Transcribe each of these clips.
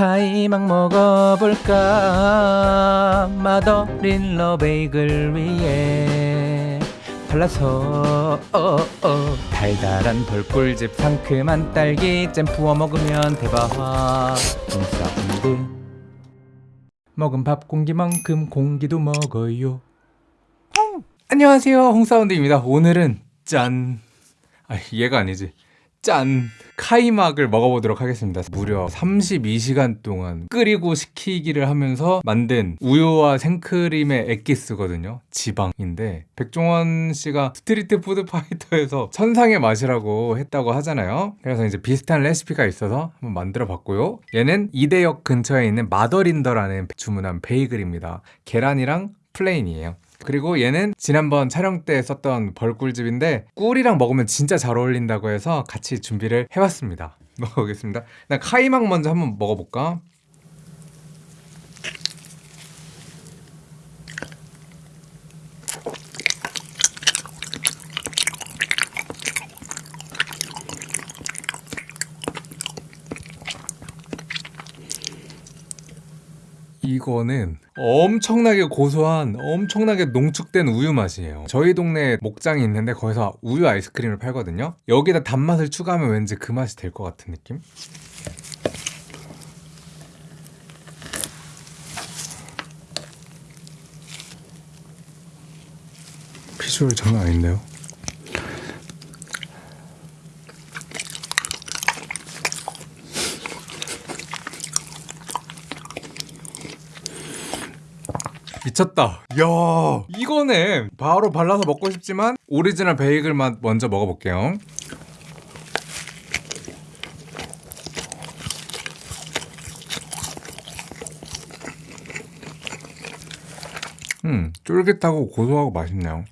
카이막 먹어볼까? 맛어린 러베이글 위에 발라서 어, 어. 달달한 벌꿀즙 상큼한 딸기 잼 부어 먹으면 대박 홍사운드 먹은 밥 공기만큼 공기도 먹어요. 안녕하세요. 홍사운드입니다. 오늘은 짠. 아, 얘가 아니지 짠! 카이막을 먹어보도록 하겠습니다. 무려 32시간 동안 끓이고 식히기를 하면서 만든 우유와 생크림의 엑기스거든요. 지방인데 백종원 씨가 스트리트 푸드 파이터에서 천상의 맛이라고 했다고 하잖아요. 그래서 이제 비슷한 레시피가 있어서 한번 만들어 봤고요. 얘는 이대역 근처에 있는 마더린러라는 주문한 베이글입니다. 계란이랑 plain이에요 그리고 얘는 지난번 촬영 때 썼던 벌꿀집인데 꿀이랑 먹으면 진짜 잘 어울린다고 해서 같이 준비를 해봤습니다 먹어보겠습니다 난 카이막 먼저 한번 먹어볼까? 이거는 엄청나게 고소한 엄청나게 농축된 우유 맛이에요 저희 동네에 목장이 있는데 거기서 우유 아이스크림을 팔거든요 여기다 단맛을 추가하면 왠지 그 맛이 될 것 같은 느낌? 비주얼 장난 아닌데요? 미쳤다. 야. 이거네 바로 발라서 먹고 싶지만 오리지널 베이글 맛 먼저 먹어볼게요. 음 쫄깃하고 고소하고 맛있네요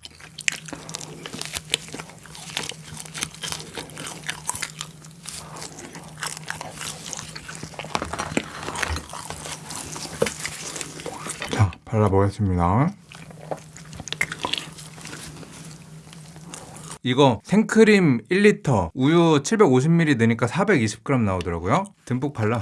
발라보겠습니다. 이거 생크림 1리터 우유 750ml 넣으니까 420g 나오더라고요. 듬뿍 발라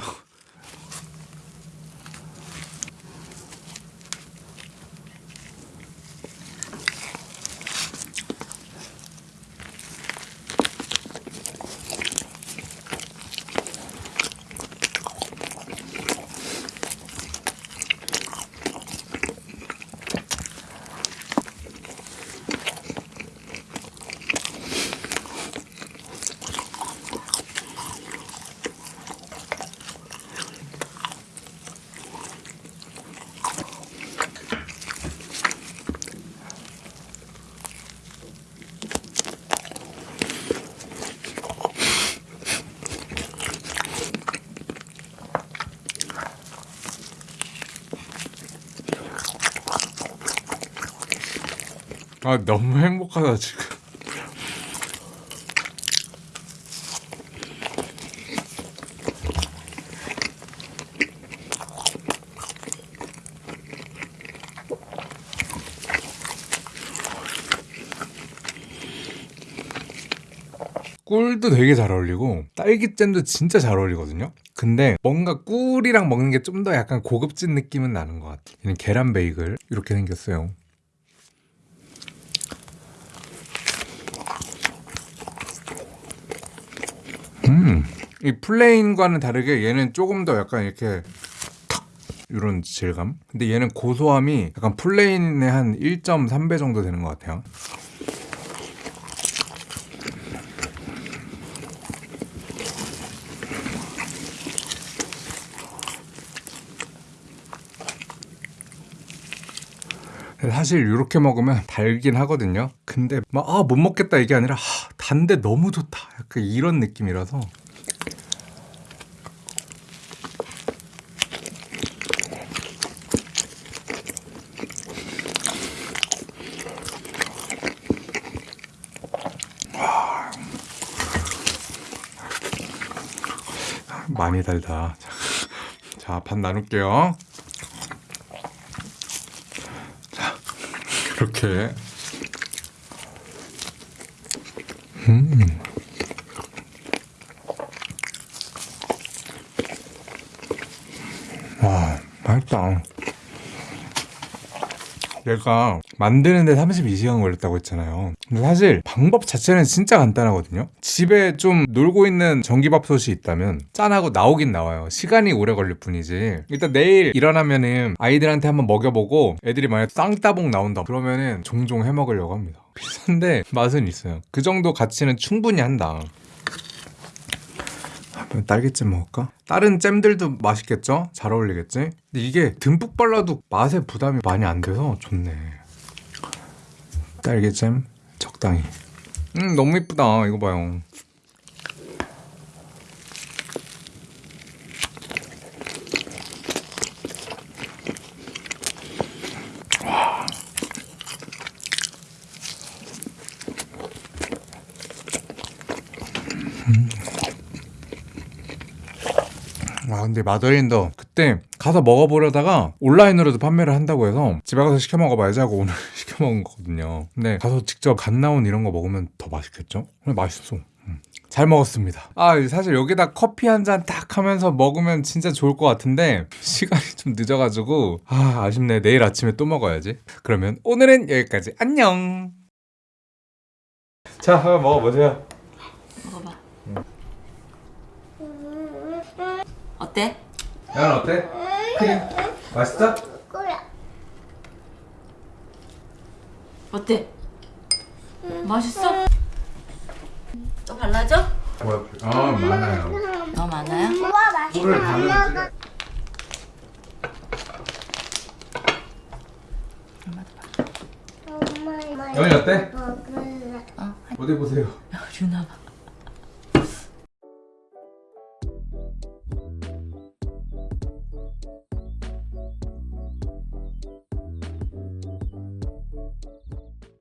아 너무 행복하다 지금. 꿀도 되게 잘 어울리고 딸기잼도 진짜 잘 어울리거든요? 근데 뭔가 꿀이랑 먹는 게 좀 더 약간 고급진 느낌은 나는 것 같아요. 계란 베이글 이렇게 생겼어요 음, 이 plain과는 다르게 얘는 조금 더 약간 이렇게 탁 이런 질감? 근데 얘는 고소함이 약간 plain의 한 1.3배 정도 되는 것 같아요. 사실 이렇게 먹으면 달긴 하거든요. 근데 막 아 못 먹겠다 이게 아니라 아, 단데 너무 좋다 약간 이런 느낌이라서. 많이 달다. 자 반 나눌게요. 이렇게. 음. 맛있다. 얘가 만드는데 32시간 걸렸다고 했잖아요. 근데 사실 방법 자체는 진짜 간단하거든요. 집에 좀 놀고 있는 전기밥솥이 있다면 짠하고 나오긴 나와요. 시간이 오래 걸릴 뿐이지. 일단 내일 일어나면은 아이들한테 한번 먹여보고 애들이 만약 쌍따봉 나온다 그러면은 종종 해 먹으려고 합니다. 비싼데 맛은 있어요. 그 정도 가치는 충분히 한다. 딸기잼 먹을까? 다른 잼들도 맛있겠죠? 잘 어울리겠지? 근데 이게 듬뿍 발라도 맛에 부담이 많이 안 돼서 좋네. 딸기잼 적당히. 음 너무 이쁘다. 이거 봐요. 근데 마더린더 그때 가서 먹어보려다가 온라인으로도 판매를 한다고 해서 집에 가서 시켜 먹어봐야지 하고 오늘 시켜 먹은 거거든요. 근데 가서 직접 갓 나온 이런 거 먹으면 더 맛있겠죠? 근데 맛있어. 음. 잘 먹었습니다. 아 사실 여기다 커피 한 잔 딱 하면서 먹으면 진짜 좋을 것 같은데 시간이 좀 늦어가지고 아 아쉽네. 내일 아침에 또 먹어야지. 그러면 오늘은 여기까지. 안녕! 자 한번 먹어보세요 먹어봐. 어때? 야 어때? 크림 맛있어? 어때? 맛있어? 또 발라줘? 아 많아요 너 많아요? 꿀을 바르는 영이 어때? 어, 어디 보세요 유나 봐.